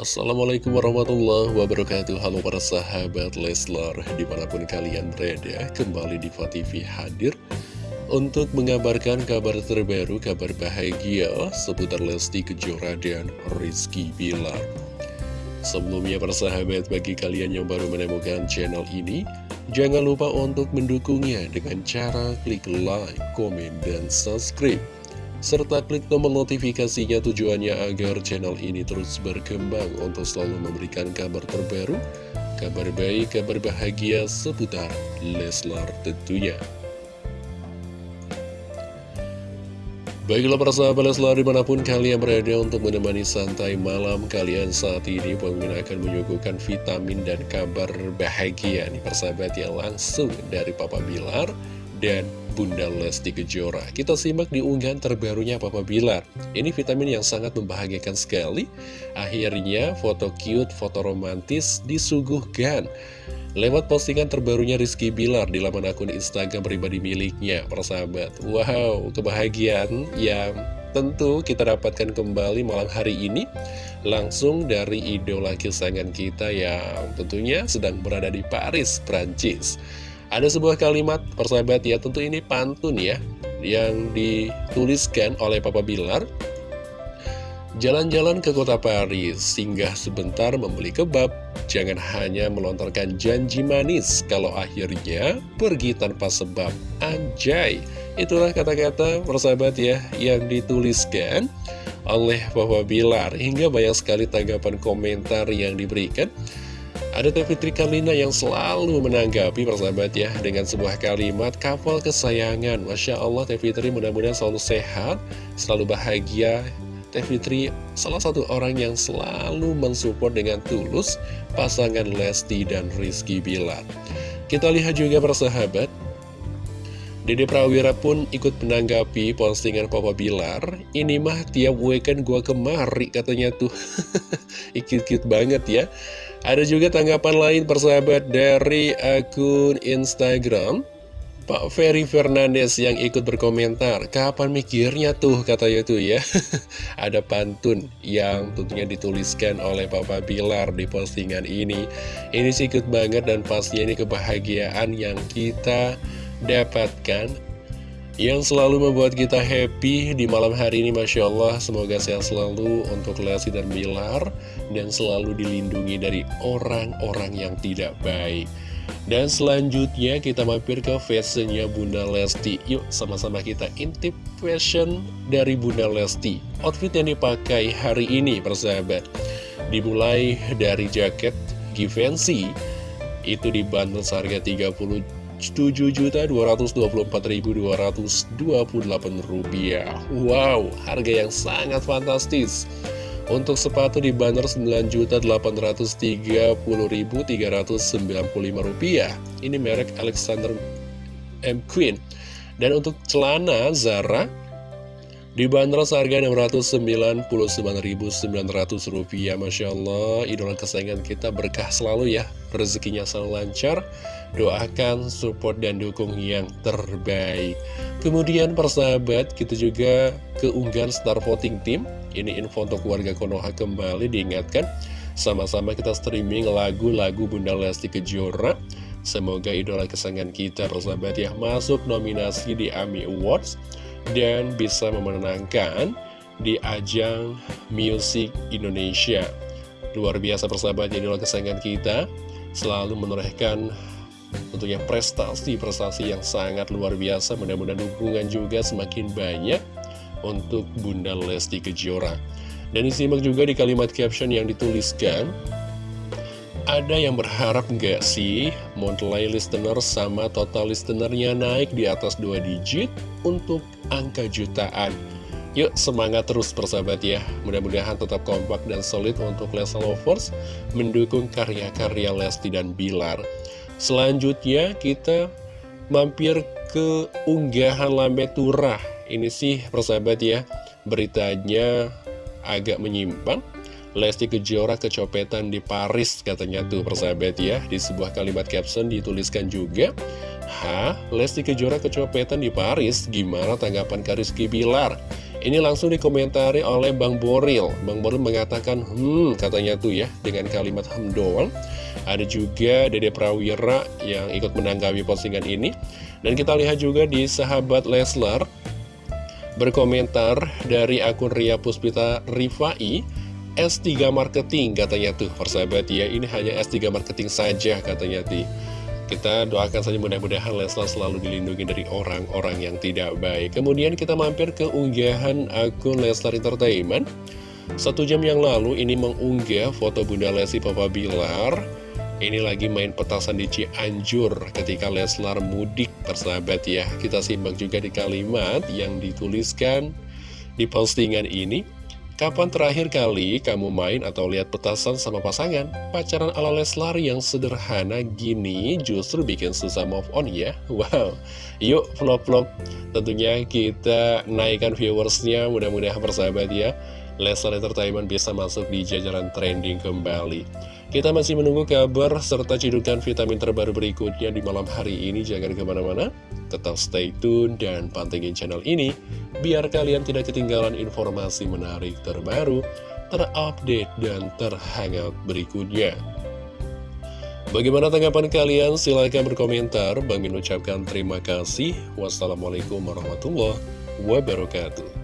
Assalamualaikum warahmatullahi wabarakatuh. Halo para sahabat Leslar Di mana pun kalian berada Kembali di TV hadir Untuk mengabarkan kabar terbaru Kabar bahagia Seputar Lesti Kejora dan Rizky Bilar. Sebelumnya para sahabat Bagi kalian yang baru menemukan channel ini Jangan lupa untuk mendukungnya Dengan cara klik like, komen, dan subscribe serta klik tombol notifikasinya tujuannya agar channel ini terus berkembang untuk selalu memberikan kabar terbaru, kabar baik, kabar bahagia seputar Leslar tentunya. Baiklah para sahabat Leslar di mana pun kalian berada untuk menemani santai malam kalian saat ini Pemimpin akan menyuguhkan vitamin dan kabar bahagia nih persahabat yang langsung dari Papa Bilar dan Bunda Lesti Kejora. Kita simak di unggahan terbarunya Papa Bilar. Ini vitamin yang sangat membahagiakan sekali. Akhirnya foto cute, foto romantis disuguhkan. Lewat postingan terbarunya Rizky Bilar di laman akun Instagram pribadi miliknya, persahabat. Wow, kebahagiaan yang tentu kita dapatkan kembali malam hari ini langsung dari idola kesayangan kita yang tentunya sedang berada di Paris, Prancis. Ada sebuah kalimat persahabat ya, tentu ini pantun ya, yang dituliskan oleh Papa Bilar. Jalan-jalan ke kota Paris, singgah sebentar membeli kebab, jangan hanya melontarkan janji manis, kalau akhirnya pergi tanpa sebab. Anjay, itulah kata-kata persahabat ya, yang dituliskan oleh Papa Bilar, hingga banyak sekali tanggapan komentar yang diberikan. Ada Teh Fitri Kalina yang selalu menanggapi persahabat ya Dengan sebuah kalimat kapal kesayangan. Masya Allah Teh Fitri mudah-mudahan selalu sehat Selalu bahagia. Teh Fitri salah satu orang yang selalu mensupport dengan tulus Pasangan Lesti dan Rizky Bilar. Kita lihat juga persahabat. Dede Prawira pun ikut menanggapi postingan Papa Bilar. Ini mah tiap weekend gua kemari katanya tuh. Ikut-ikut banget ya ada juga tanggapan lain persahabat dari akun Instagram Pak Ferry Fernandes yang ikut berkomentar Kapan mikirnya tuh? katanya tuh ya. Ada pantun yang tentunya dituliskan oleh Papa Bilar di postingan ini. Ini sih ikut banget dan pasti ini kebahagiaan yang kita dapatkan yang selalu membuat kita happy di malam hari ini Masya Allah semoga sehat selalu untuk Lesti dan Bilar dan selalu dilindungi dari orang-orang yang tidak baik. Dan selanjutnya kita mampir ke fashionnya Bunda Lesti. Yuk sama-sama kita intip fashion dari Bunda Lesti. Outfit yang dipakai hari ini persahabat. Dimulai dari jaket Givenchy. Itu dibantu seharga 30 7.224.228 rupiah. Wow, harga yang sangat fantastis. Untuk sepatu di banner 9.830.395 rupiah. Ini merek Alexander M. Queen Dan untuk celana Zara Dibanderol seharga Rp699.900 Masya Allah Idola kesayangan kita berkah selalu ya. Rezekinya selalu lancar. Doakan, support, dan dukung yang terbaik. Kemudian persahabat Kita juga keunggahan Star Voting Team. Ini info untuk warga Konoha kembali diingatkan. Sama-sama kita streaming lagu-lagu Bunda Lesti Kejora. Semoga idola kesayangan kita persahabat ya Masuk nominasi di AMI Awards dan bisa memenangkan di ajang Music Indonesia. Luar biasa persahabat jadi kesayangan kita selalu menorehkan tentunya prestasi-prestasi yang sangat luar biasa. Mudah-mudahan dukungan juga semakin banyak untuk Bunda Lesti Kejora. Dan disimak juga di kalimat caption yang dituliskan, ada yang berharap nggak sih monthly listener sama total listenernya naik di atas dua digit untuk angka jutaan? Yuk semangat terus persahabat ya. Mudah-mudahan tetap kompak dan solid untuk Lesa Lovers Mendukung karya-karya Lesti dan Bilar. Selanjutnya kita mampir ke unggahan Lambe Turah. Ini sih persahabat ya Beritanya agak menyimpang Lesti Kejora kecopetan di Paris katanya tuh persahabat ya Di sebuah kalimat caption dituliskan juga Hah? Lesti Kejora kecopetan di Paris? Gimana tanggapan Kariski Bilar? Ini langsung dikomentari oleh Bang Boril. Bang Boril mengatakan, hmm, katanya tuh ya, dengan kalimat hmm doang. Ada juga Dede Prawira yang ikut menanggapi postingan ini. Dan kita lihat juga di sahabat Leslar, berkomentar dari akun Ria Puspita Rifai, S3 Marketing katanya tuh, persahabat ya, ini hanya S3 Marketing saja katanya tuh. Kita doakan saja mudah-mudahan Leslar selalu dilindungi dari orang-orang yang tidak baik. Kemudian kita mampir ke unggahan akun Leslar Entertainment. Satu jam yang lalu ini mengunggah foto Bunda Lesti Papa Bilar. Ini lagi main petasan di Cianjur ketika Leslar mudik persahabat ya. Kita simak juga di kalimat yang dituliskan di postingan ini. Kapan terakhir kali kamu main atau lihat petasan sama pasangan? Pacaran ala Leslar yang sederhana gini justru bikin susah move on ya? Wow, yuk vlog-vlog tentunya kita naikkan viewersnya mudah-mudahan persahabat ya. Leslar Entertainment bisa masuk di jajaran trending kembali. Kita masih menunggu kabar serta cidukan vitamin terbaru berikutnya di malam hari ini. Jangan ke mana-mana, tetap stay tune dan pantengin channel ini, biar kalian tidak ketinggalan informasi menarik terbaru, terupdate, dan terhangat berikutnya. Bagaimana tanggapan kalian? Silahkan berkomentar. Bang Min ucapkan terima kasih. Wassalamualaikum warahmatullahi wabarakatuh.